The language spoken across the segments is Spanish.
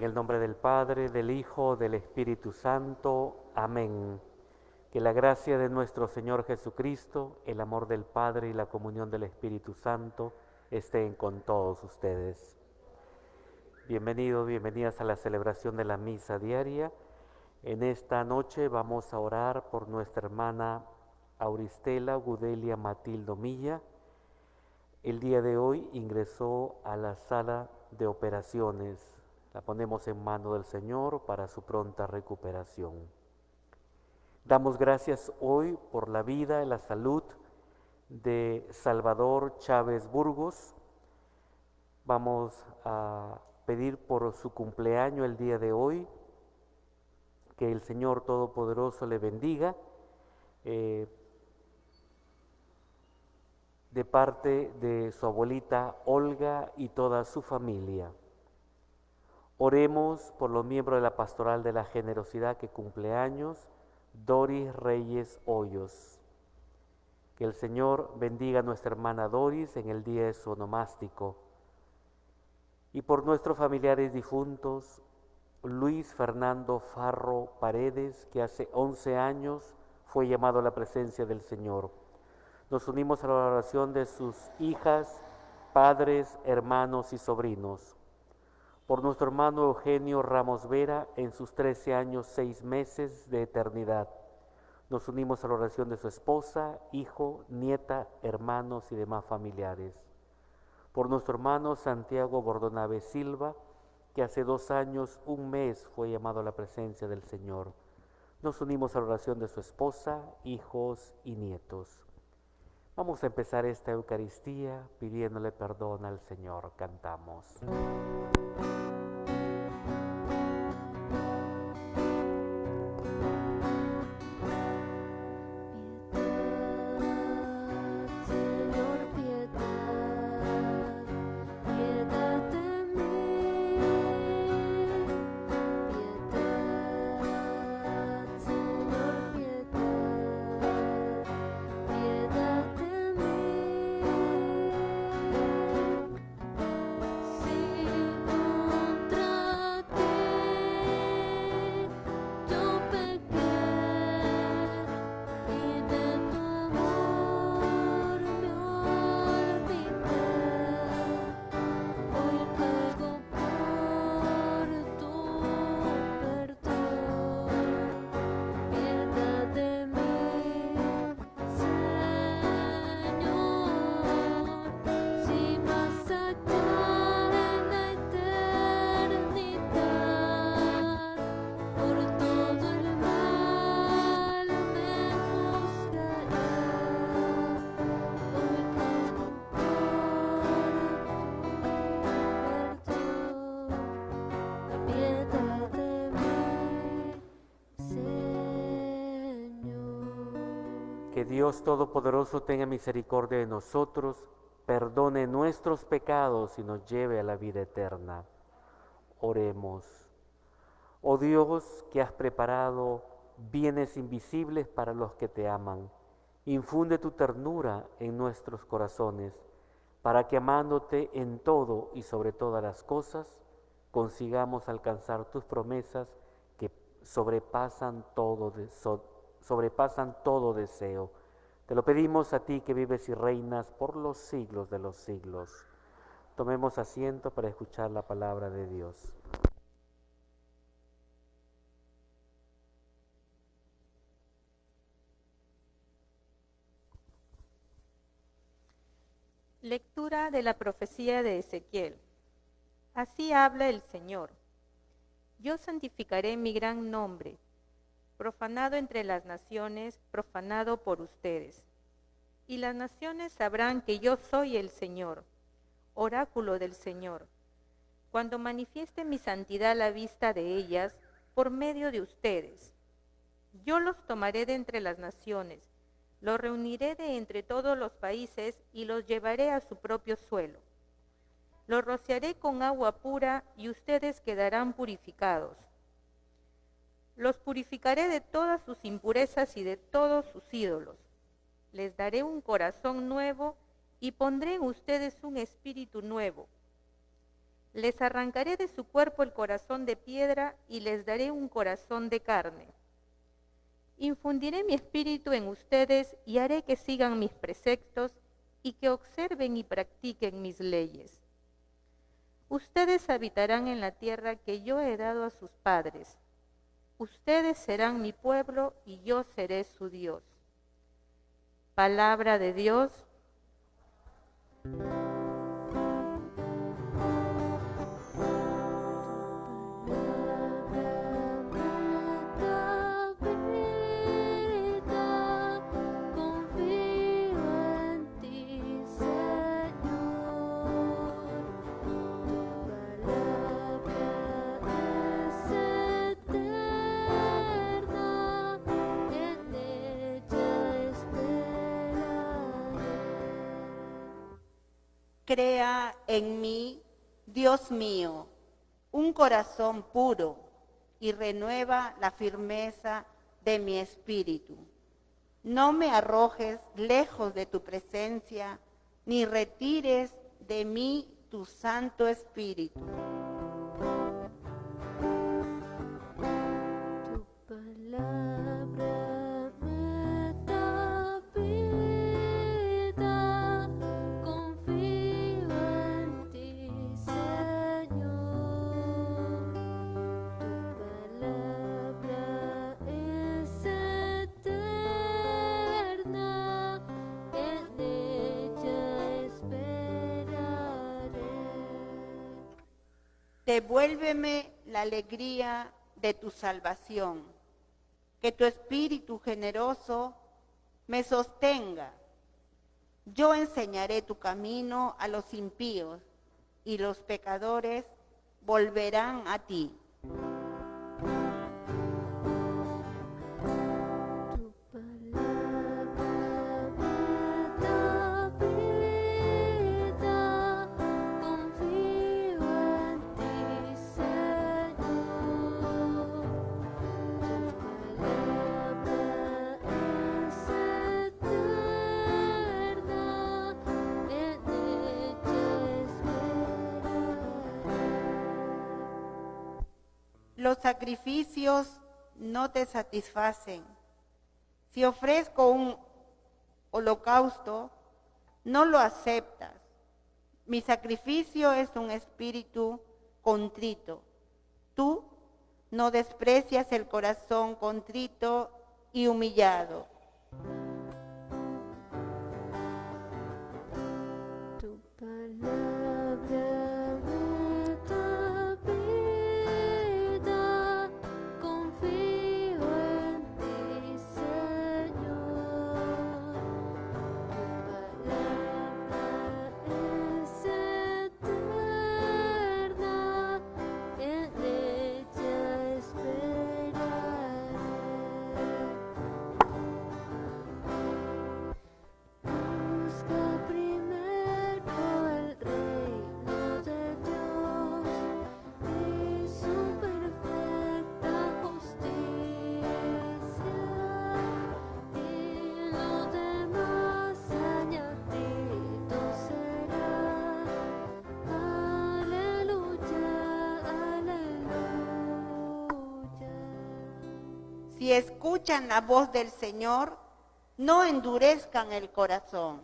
En el nombre del Padre, del Hijo, del Espíritu Santo. Amén. Que la gracia de nuestro Señor Jesucristo, el amor del Padre y la comunión del Espíritu Santo estén con todos ustedes. Bienvenidos, bienvenidas a la celebración de la misa diaria. En esta noche vamos a orar por nuestra hermana Auristela Gudelia Matildo Milla. El día de hoy ingresó a la sala de operaciones. La ponemos en mano del Señor para su pronta recuperación. Damos gracias hoy por la vida y la salud de Salvador Chávez Burgos. Vamos a pedir por su cumpleaños el día de hoy, que el Señor Todopoderoso le bendiga. Eh, de parte de su abuelita Olga y toda su familia. Oremos por los miembros de la Pastoral de la Generosidad que cumple años, Doris Reyes Hoyos. Que el Señor bendiga a nuestra hermana Doris en el día de su onomástico y por nuestros familiares difuntos, Luis Fernando Farro Paredes, que hace 11 años fue llamado a la presencia del Señor. Nos unimos a la oración de sus hijas, padres, hermanos y sobrinos. Por nuestro hermano Eugenio Ramos Vera en sus 13 años, 6 meses de eternidad. Nos unimos a la oración de su esposa, hijo, nieta, hermanos y demás familiares por nuestro hermano Santiago Bordonave Silva, que hace dos años, un mes, fue llamado a la presencia del Señor. Nos unimos a la oración de su esposa, hijos y nietos. Vamos a empezar esta Eucaristía pidiéndole perdón al Señor. Cantamos. Dios Todopoderoso tenga misericordia de nosotros, perdone nuestros pecados y nos lleve a la vida eterna. Oremos. Oh Dios, que has preparado bienes invisibles para los que te aman, infunde tu ternura en nuestros corazones, para que amándote en todo y sobre todas las cosas, consigamos alcanzar tus promesas que sobrepasan todo, sobrepasan todo deseo. Te lo pedimos a ti que vives y reinas por los siglos de los siglos. Tomemos asiento para escuchar la palabra de Dios. Lectura de la profecía de Ezequiel. Así habla el Señor. Yo santificaré mi gran nombre profanado entre las naciones, profanado por ustedes. Y las naciones sabrán que yo soy el Señor, oráculo del Señor, cuando manifieste mi santidad a la vista de ellas por medio de ustedes. Yo los tomaré de entre las naciones, los reuniré de entre todos los países y los llevaré a su propio suelo. Los rociaré con agua pura y ustedes quedarán purificados los purificaré de todas sus impurezas y de todos sus ídolos. Les daré un corazón nuevo y pondré en ustedes un espíritu nuevo. Les arrancaré de su cuerpo el corazón de piedra y les daré un corazón de carne. Infundiré mi espíritu en ustedes y haré que sigan mis preceptos y que observen y practiquen mis leyes. Ustedes habitarán en la tierra que yo he dado a sus padres. Ustedes serán mi pueblo y yo seré su Dios. Palabra de Dios. Crea en mí, Dios mío, un corazón puro y renueva la firmeza de mi espíritu. No me arrojes lejos de tu presencia, ni retires de mí tu Santo Espíritu. Devuélveme la alegría de tu salvación, que tu espíritu generoso me sostenga. Yo enseñaré tu camino a los impíos y los pecadores volverán a ti. Los sacrificios no te satisfacen. Si ofrezco un holocausto, no lo aceptas. Mi sacrificio es un espíritu contrito. Tú no desprecias el corazón contrito y humillado. Si escuchan la voz del Señor, no endurezcan el corazón.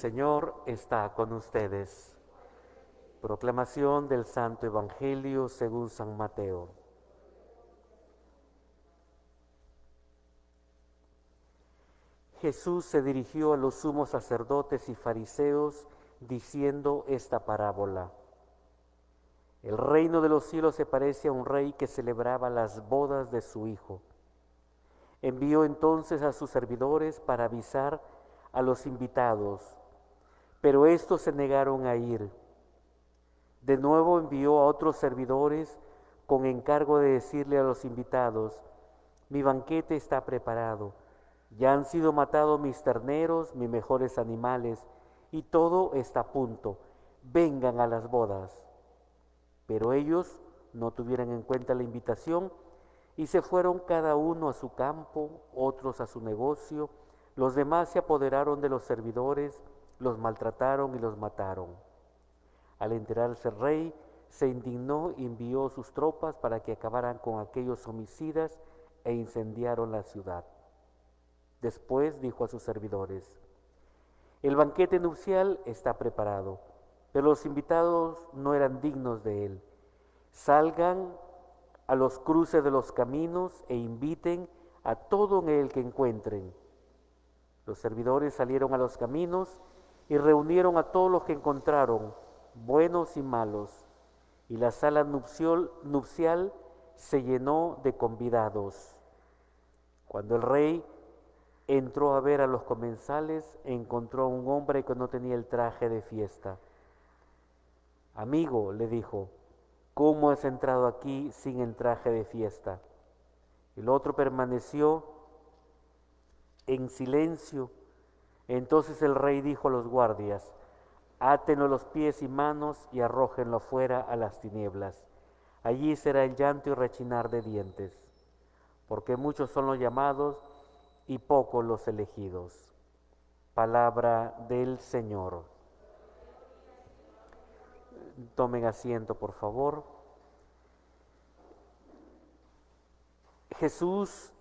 Señor está con ustedes. Proclamación del Santo Evangelio según San Mateo. Jesús se dirigió a los sumos sacerdotes y fariseos diciendo esta parábola. El reino de los cielos se parece a un rey que celebraba las bodas de su hijo. Envió entonces a sus servidores para avisar a los invitados, pero estos se negaron a ir. De nuevo envió a otros servidores con encargo de decirle a los invitados, mi banquete está preparado, ya han sido matados mis terneros, mis mejores animales, y todo está a punto, vengan a las bodas. Pero ellos no tuvieron en cuenta la invitación y se fueron cada uno a su campo, otros a su negocio, los demás se apoderaron de los servidores, los maltrataron y los mataron. Al enterarse el rey, se indignó y envió sus tropas para que acabaran con aquellos homicidas e incendiaron la ciudad. Después dijo a sus servidores, el banquete nupcial está preparado, pero los invitados no eran dignos de él. Salgan a los cruces de los caminos e inviten a todo en el que encuentren. Los servidores salieron a los caminos y reunieron a todos los que encontraron, buenos y malos, y la sala nupcial, se llenó de convidados. Cuando el rey entró a ver a los comensales, encontró a un hombre que no tenía el traje de fiesta. Amigo, le dijo, ¿cómo has entrado aquí sin el traje de fiesta? El otro permaneció en silencio. Entonces el rey dijo a los guardias, átenlo los pies y manos y arrójenlo fuera a las tinieblas. Allí será el llanto y rechinar de dientes, porque muchos son los llamados y pocos los elegidos. Palabra del Señor. Tomen asiento, por favor. Jesús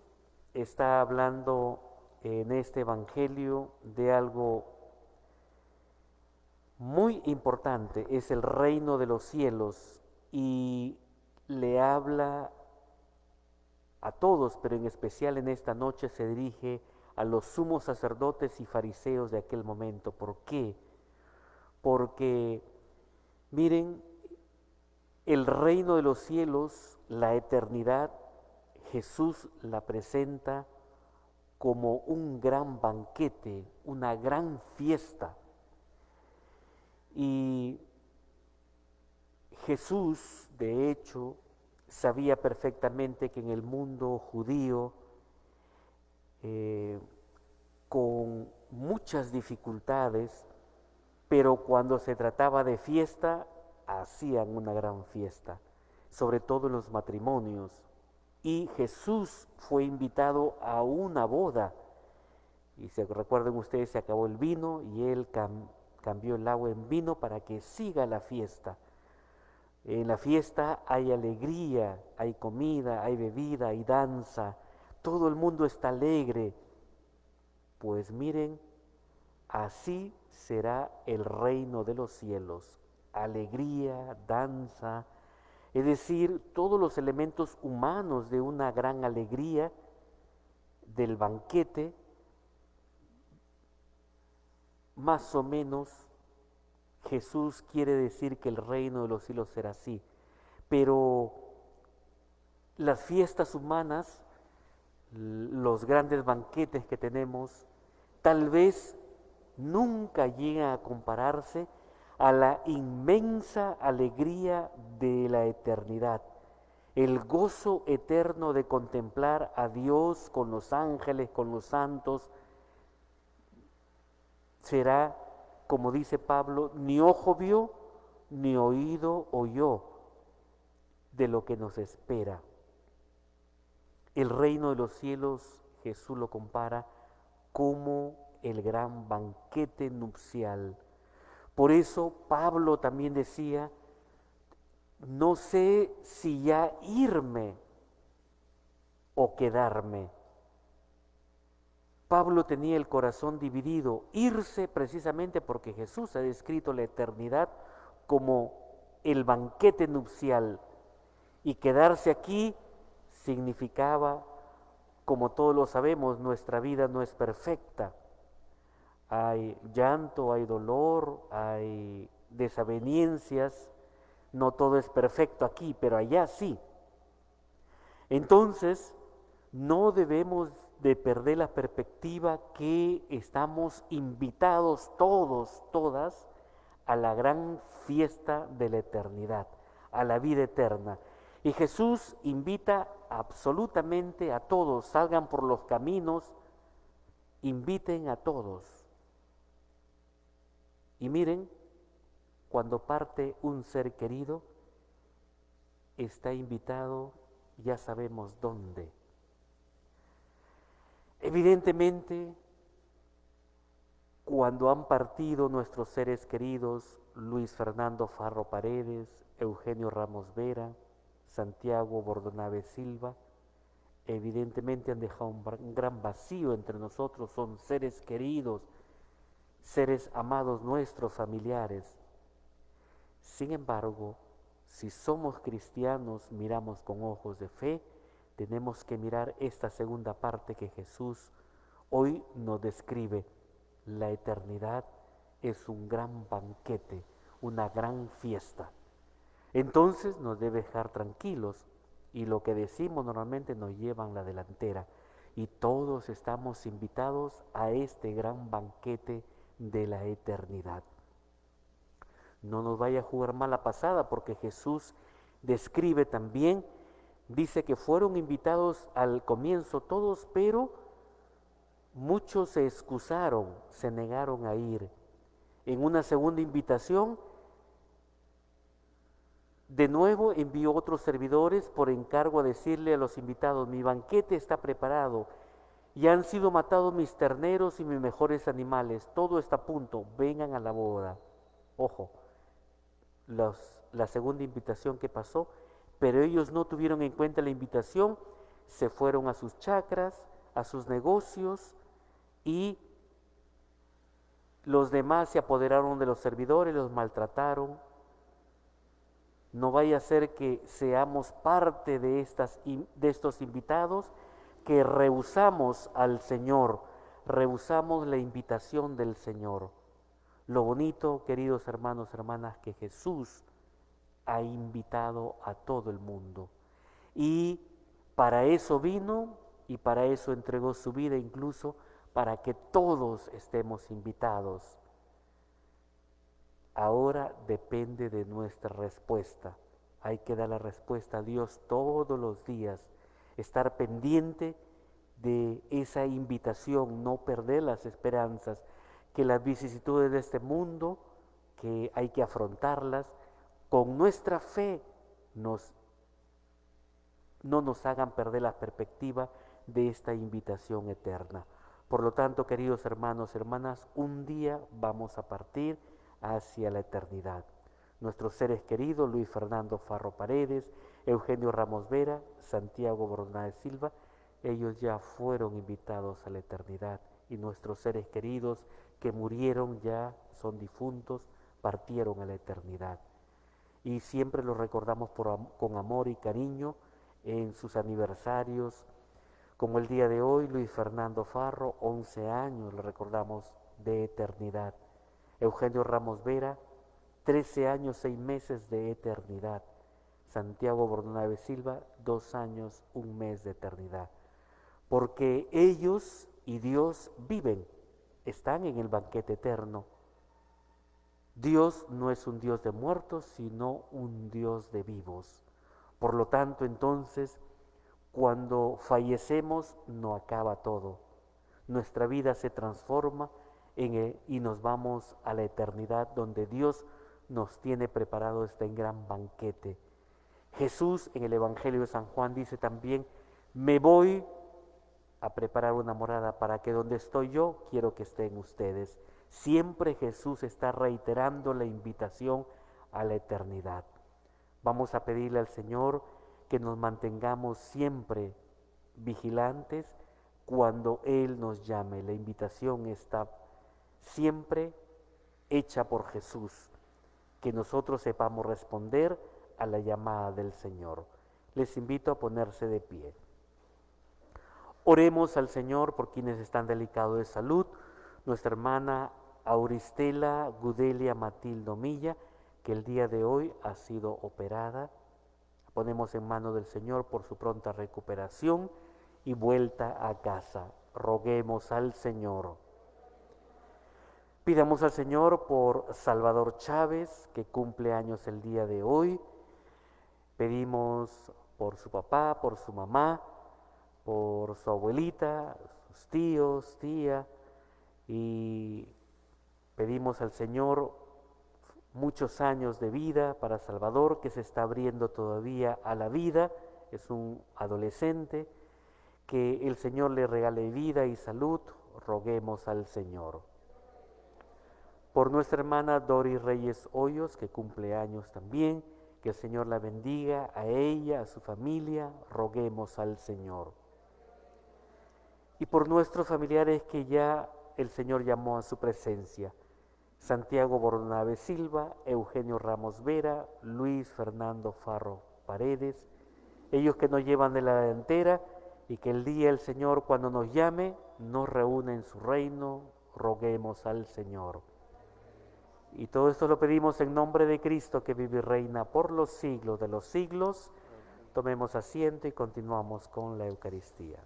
está hablando en este Evangelio de algo muy importante, es el reino de los cielos y le habla a todos, pero en especial en esta noche se dirige a los sumos sacerdotes y fariseos de aquel momento. ¿Por qué? Porque, miren, el reino de los cielos, la eternidad, Jesús la presenta como un gran banquete, una gran fiesta. Y Jesús, de hecho, sabía perfectamente que en el mundo judío, eh, con muchas dificultades, pero cuando se trataba de fiesta, hacían una gran fiesta, sobre todo en los matrimonios. Y Jesús fue invitado a una boda. Y se recuerden ustedes, se acabó el vino y él cambió el agua en vino para que siga la fiesta. En la fiesta hay alegría, hay comida, hay bebida, hay danza. Todo el mundo está alegre. Pues miren, así será el reino de los cielos. Alegría, danza, es decir, todos los elementos humanos de una gran alegría del banquete, más o menos Jesús quiere decir que el reino de los cielos será así. Pero las fiestas humanas, los grandes banquetes que tenemos, tal vez nunca llegan a compararse a la inmensa alegría de la eternidad, el gozo eterno de contemplar a Dios con los ángeles, con los santos, será como dice Pablo, ni ojo vio, ni oído oyó de lo que nos espera. El reino de los cielos, Jesús lo compara como el gran banquete nupcial. Por eso Pablo también decía, no sé si ya irme o quedarme Pablo tenía el corazón dividido, irse precisamente porque Jesús ha descrito la eternidad como el banquete nupcial y quedarse aquí significaba, como todos lo sabemos, nuestra vida no es perfecta. Hay llanto, hay dolor, hay desavenencias, no todo es perfecto aquí, pero allá sí. Entonces, no debemos de perder la perspectiva que estamos invitados todos, todas, a la gran fiesta de la eternidad, a la vida eterna. Y Jesús invita absolutamente a todos, salgan por los caminos, inviten a todos. Y miren, cuando parte un ser querido, está invitado, ya sabemos dónde. Evidentemente, cuando han partido nuestros seres queridos, Luis Fernando Farro Paredes, Eugenio Ramos Vera, Santiago Bordonave Silva, evidentemente han dejado un gran vacío entre nosotros, son seres queridos, seres amados nuestros, familiares. Sin embargo, si somos cristianos, miramos con ojos de fe, tenemos que mirar esta segunda parte que Jesús hoy nos describe. La eternidad es un gran banquete, una gran fiesta. Entonces nos debe dejar tranquilos y lo que decimos normalmente nos llevan la delantera y todos estamos invitados a este gran banquete de la eternidad. No nos vaya a jugar mala pasada porque Jesús describe también, dice que fueron invitados al comienzo todos, pero muchos se excusaron, se negaron a ir. En una segunda invitación de nuevo envió otros servidores por encargo a decirle a los invitados, mi banquete está preparado, y han sido matados mis terneros y mis mejores animales, todo está a punto, vengan a la boda. Ojo, la segunda invitación que pasó, pero ellos no tuvieron en cuenta la invitación, se fueron a sus chacras, a sus negocios y los demás se apoderaron de los servidores, los maltrataron, no vaya a ser que seamos parte de, estas, de estos invitados que rehusamos al Señor, rehusamos la invitación del Señor. Lo bonito, queridos hermanos, hermanas, que Jesús ha invitado a todo el mundo. Y para eso vino y para eso entregó su vida incluso, para que todos estemos invitados. Ahora depende de nuestra respuesta. Hay que dar la respuesta a Dios todos los días, estar pendiente de esa invitación, no perder las esperanzas, que las vicisitudes de este mundo, que hay que afrontarlas, con nuestra fe nos, no nos hagan perder la perspectiva de esta invitación eterna. Por lo tanto, queridos hermanos, hermanas, un día vamos a partir hacia la eternidad. Nuestros seres queridos, Luis Fernando Farro Paredes, Eugenio Ramos Vera, Santiago Bornáez Silva, ellos ya fueron invitados a la eternidad y nuestros seres queridos que murieron ya son difuntos, partieron a la eternidad. Y siempre los recordamos con amor y cariño en sus aniversarios, como el día de hoy, Luis Fernando Farro, 11 años, lo recordamos de eternidad. Eugenio Ramos Vera, 13 años, 6 meses de eternidad. Santiago Bordonave Silva, 2 años, un mes de eternidad. Porque ellos y Dios viven, están en el banquete eterno. Dios no es un Dios de muertos, sino un Dios de vivos. Por lo tanto, entonces, cuando fallecemos, no acaba todo. Nuestra vida se transforma y nos vamos a la eternidad donde Dios nos tiene preparado este gran banquete. Jesús en el Evangelio de San Juan dice también, me voy a preparar una morada para que donde estoy yo, quiero que estén ustedes. Siempre Jesús está reiterando la invitación a la eternidad. Vamos a pedirle al Señor que nos mantengamos siempre vigilantes cuando Él nos llame. La invitación está siempre hecha por Jesús, que nosotros sepamos responder a la llamada del Señor. Les invito a ponerse de pie. Oremos al Señor por quienes están delicados de salud, nuestra hermana Auristela Gudelia Matildo Milla, que el día de hoy ha sido operada. Ponemos en mano del Señor por su pronta recuperación y vuelta a casa. Roguemos al Señor. Pidamos al Señor por Salvador Chávez, que cumple años el día de hoy. Pedimos por su papá, por su mamá, por su abuelita, sus tíos, tía, y pedimos al Señor muchos años de vida para Salvador, que se está abriendo todavía a la vida, es un adolescente, que el Señor le regale vida y salud, roguemos al Señor. Por nuestra hermana Doris Reyes Hoyos, que cumple años también, que el Señor la bendiga a ella, a su familia, roguemos al Señor. Y por nuestros familiares que ya el Señor llamó a su presencia, Santiago Bornabe Silva, Eugenio Ramos Vera, Luis Fernando Farro Paredes, ellos que nos llevan de la delantera, y que el día el Señor cuando nos llame nos reúne en su reino, roguemos al Señor. Y todo esto lo pedimos en nombre de Cristo que vive y reina por los siglos de los siglos. Tomemos asiento y continuamos con la Eucaristía.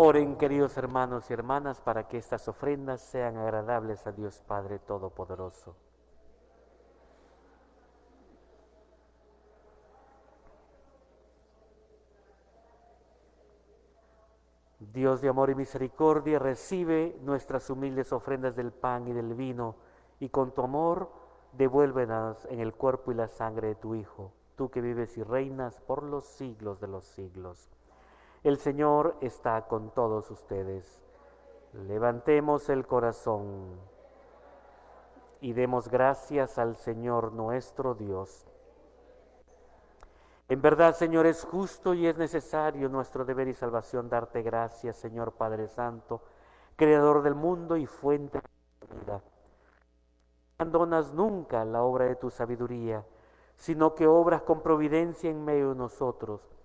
Oren, queridos hermanos y hermanas, para que estas ofrendas sean agradables a Dios Padre Todopoderoso. Dios de amor y misericordia, recibe nuestras humildes ofrendas del pan y del vino, y con tu amor devuélvenos en el cuerpo y la sangre de tu Hijo, tú que vives y reinas por los siglos de los siglos. El Señor está con todos ustedes. Levantemos el corazón y demos gracias al Señor nuestro Dios. En verdad, Señor, es justo y es necesario nuestro deber y salvación darte gracias, Señor Padre Santo, Creador del mundo y fuente de la vida. No abandonas nunca la obra de tu sabiduría, sino que obras con providencia en medio de nosotros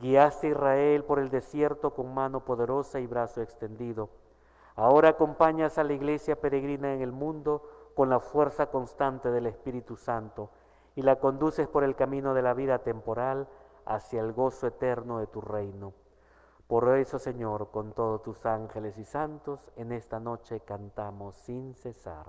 Guiaste a Israel por el desierto con mano poderosa y brazo extendido. Ahora acompañas a la iglesia peregrina en el mundo con la fuerza constante del Espíritu Santo y la conduces por el camino de la vida temporal hacia el gozo eterno de tu reino. Por eso, Señor, con todos tus ángeles y santos, en esta noche cantamos sin cesar.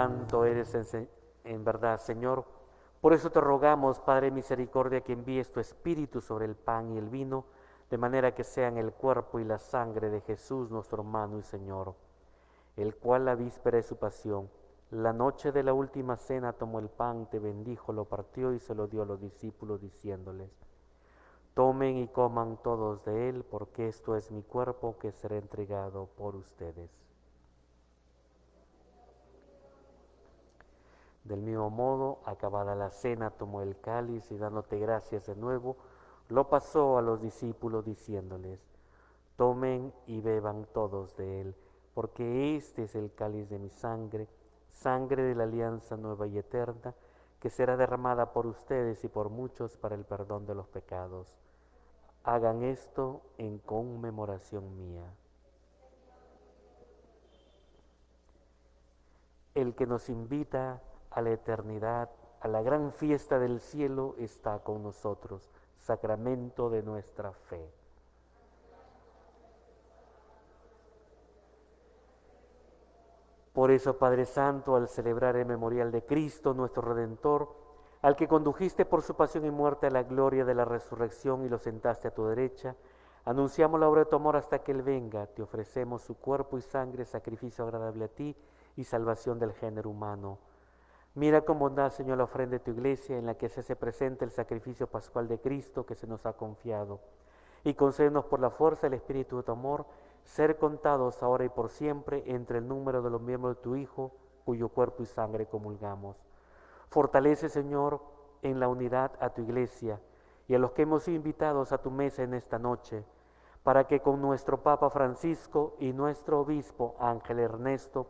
Santo eres en, verdad, Señor. Por eso te rogamos, Padre Misericordia, que envíes tu Espíritu sobre el pan y el vino, de manera que sean el cuerpo y la sangre de Jesús, nuestro hermano y Señor, el cual la víspera de su pasión La noche de la última cena tomó el pan, te bendijo, lo partió y se lo dio a los discípulos diciéndoles, tomen y coman todos de él, porque esto es mi cuerpo que será entregado por ustedes. Del mismo modo, acabada la cena, tomó el cáliz y dándote gracias de nuevo, lo pasó a los discípulos diciéndoles, tomen y beban todos de él, porque este es el cáliz de mi sangre sangre de la alianza nueva y eterna, que será derramada por ustedes y por muchos para el perdón de los pecados. Hagan esto en conmemoración mía. El que nos invita a la eternidad, a la gran fiesta del cielo, está con nosotros, sacramento de nuestra fe. Por eso, Padre Santo, al celebrar el memorial de Cristo, nuestro Redentor, al que condujiste por su pasión y muerte a la gloria de la resurrección y lo sentaste a tu derecha, anunciamos la obra de tu amor hasta que Él venga. Te ofrecemos su cuerpo y sangre, sacrificio agradable a ti y salvación del género humano. Mira con bondad, Señor, la ofrenda de tu iglesia en la que se hace presente el sacrificio pascual de Cristo que se nos ha confiado. Y concédenos por la fuerza del Espíritu de tu amor ser contados ahora y por siempre entre el número de los miembros de tu Hijo, cuyo cuerpo y sangre comulgamos. Fortalece, Señor, en la unidad a tu iglesia y a los que hemos invitado a tu mesa en esta noche, para que con nuestro Papa Francisco y nuestro Obispo Ángel Ernesto,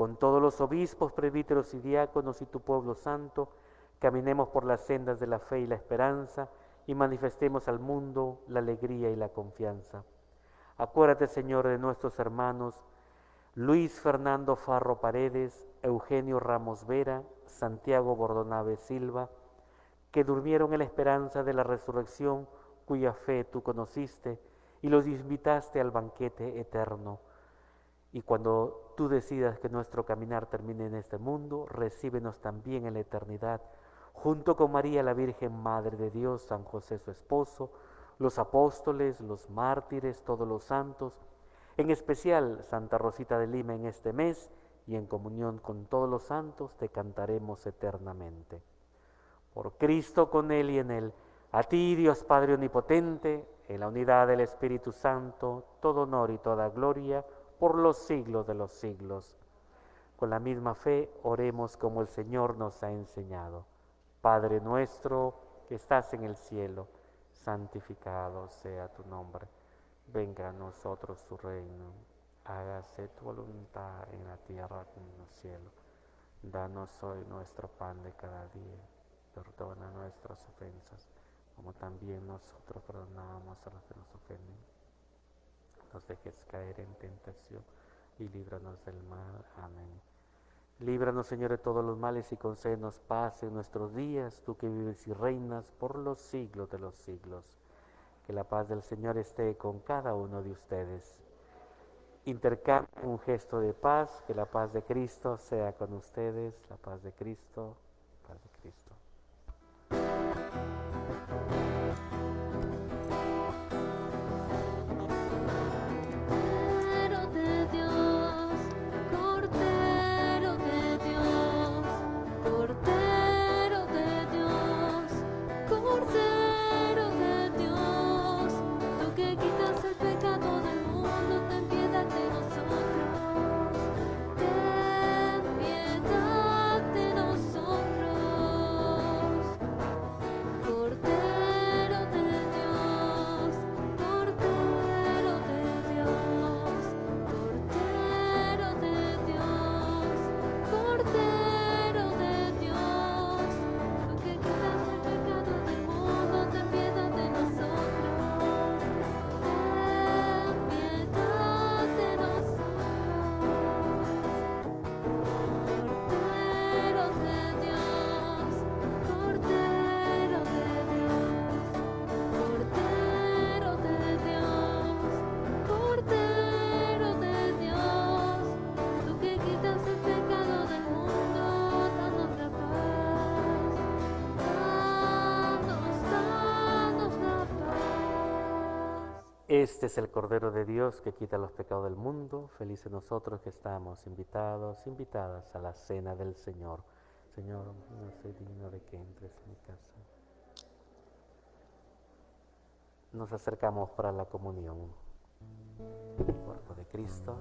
con todos los obispos, presbíteros y diáconos y tu pueblo santo, caminemos por las sendas de la fe y la esperanza y manifestemos al mundo la alegría y la confianza. Acuérdate, Señor, de nuestros hermanos Luis Fernando Farro Paredes, Eugenio Ramos Vera, Santiago Bordonave Silva, que durmieron en la esperanza de la resurrección cuya fe tú conociste y los invitaste al banquete eterno. Y cuando tú decidas que nuestro caminar termine en este mundo, recíbenos también en la eternidad, junto con María la Virgen Madre de Dios, San José su esposo, los apóstoles, los mártires, todos los santos, en especial Santa Rosita de Lima en este mes y en comunión con todos los santos te cantaremos eternamente. Por Cristo con Él y en Él, a ti Dios Padre Omnipotente, en la unidad del Espíritu Santo, todo honor y toda gloria por los siglos de los siglos. Con la misma fe oremos como el Señor nos ha enseñado. Padre nuestro que estás en el cielo santificado sea tu nombre. Venga a nosotros tu reino. Hágase tu voluntad en la tierra como en el cielo. Danos hoy nuestro pan de cada día. Perdona nuestras ofensas, como también nosotros perdonamos a los que nos ofenden. Nos dejes caer en tentación y líbranos del mal. Amén. Líbranos, Señor, de todos los males y concédenos paz en nuestros días, tú que vives y reinas por los siglos de los siglos. Que la paz del Señor esté con cada uno de ustedes. Intercambien un gesto de paz, que la paz de Cristo sea con ustedes, la paz de Cristo, paz de Cristo. Este es el Cordero de Dios que quita los pecados del mundo. Felices nosotros que estamos invitados, invitadas a la cena del Señor. Señor, no soy digno de que entres en mi casa. Nos acercamos para la comunión. Cuerpo de Cristo.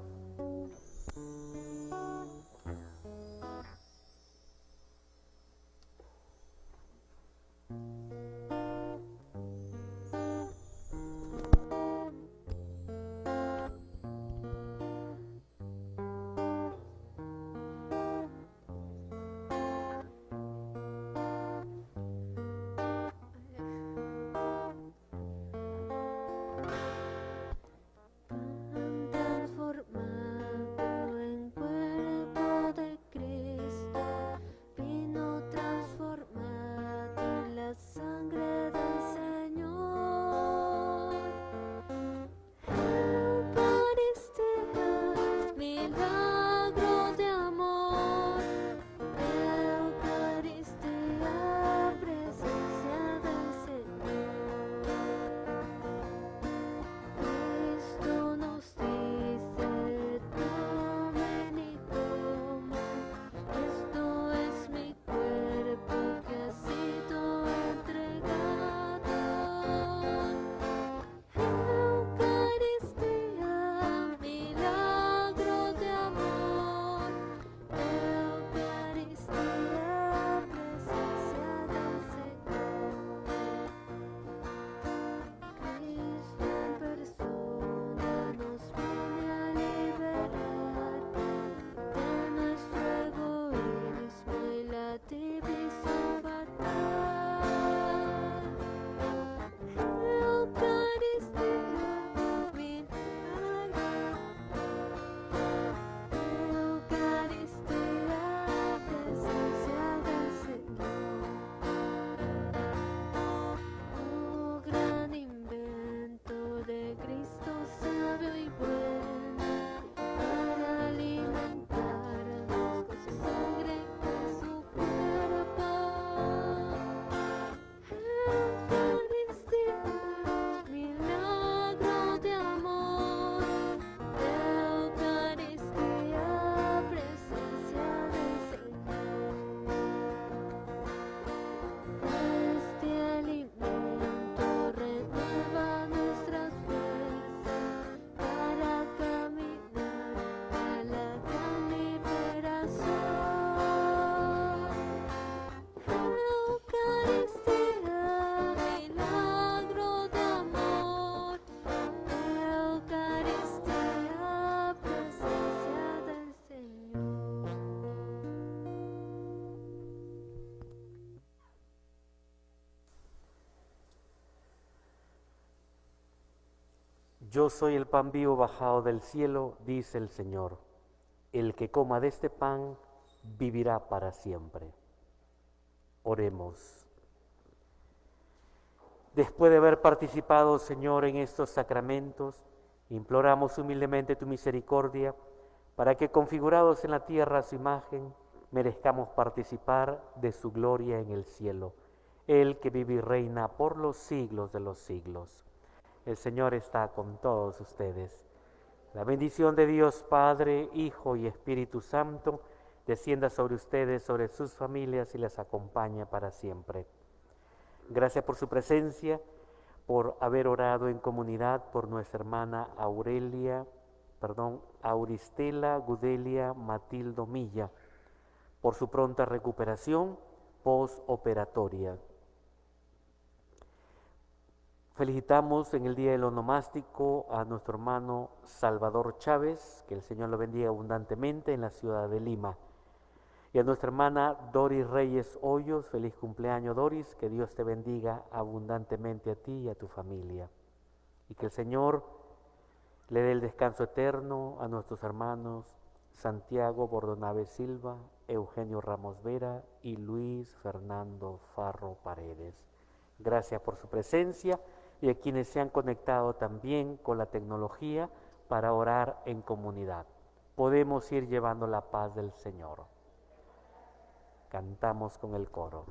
Yo soy el pan vivo bajado del cielo, dice el Señor. El que coma de este pan vivirá para siempre. Oremos. Después de haber participado, Señor, en estos sacramentos, imploramos humildemente tu misericordia para que, configurados en la tierra a su imagen, merezcamos participar de su gloria en el cielo, el que vive y reina por los siglos de los siglos. El Señor está con todos ustedes. La bendición de Dios Padre, Hijo y Espíritu Santo descienda sobre ustedes, sobre sus familias y les acompañe para siempre. Gracias por su presencia, por haber orado en comunidad por nuestra hermana Aurelia, perdón, Auristela Gudelia Matildo Milla, por su pronta recuperación postoperatoria. Felicitamos en el Día del Onomástico a nuestro hermano Salvador Chávez, que el Señor lo bendiga abundantemente en la ciudad de Lima. Y a nuestra hermana Doris Reyes Hoyos, feliz cumpleaños Doris, que Dios te bendiga abundantemente a ti y a tu familia. Y que el Señor le dé el descanso eterno a nuestros hermanos Santiago Bordonave Silva, Eugenio Ramos Vera y Luis Fernando Farro Paredes. Gracias por su presencia y a quienes se han conectado también con la tecnología para orar en comunidad. Podemos ir llevando la paz del Señor. Cantamos con el coro.